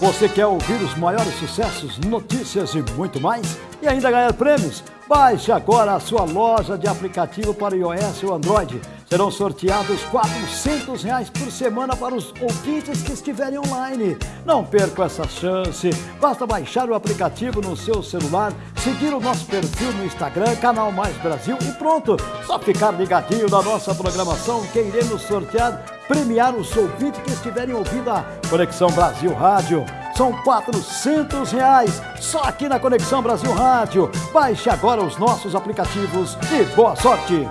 Você quer ouvir os maiores sucessos, notícias e muito mais? E ainda ganhar prêmios? Baixe agora a sua loja de aplicativo para iOS ou Android. Serão sorteados 400 reais por semana para os ouvintes que estiverem online. Não perca essa chance. Basta baixar o aplicativo no seu celular, seguir o nosso perfil no Instagram, Canal Mais Brasil e pronto. Só ficar ligadinho na nossa programação que iremos sortear, premiar os ouvintes que estiverem ouvindo a Conexão Brasil Rádio. São 400 reais só aqui na Conexão Brasil Rádio. Baixe agora os nossos aplicativos e boa sorte!